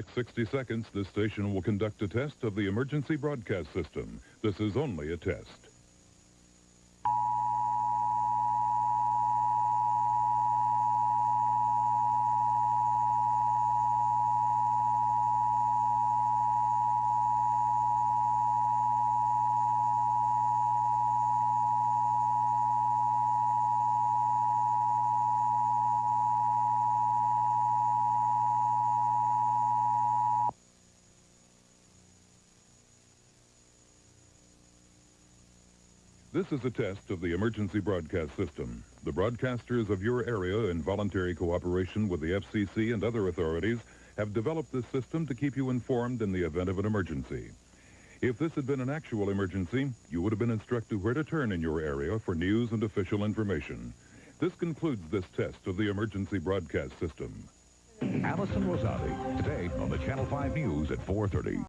next 60 seconds, this station will conduct a test of the emergency broadcast system. This is only a test. This is a test of the emergency broadcast system. The broadcasters of your area, in voluntary cooperation with the FCC and other authorities, have developed this system to keep you informed in the event of an emergency. If this had been an actual emergency, you would have been instructed where to turn in your area for news and official information. This concludes this test of the emergency broadcast system. Allison Rosati, today on the Channel 5 News at 4.30.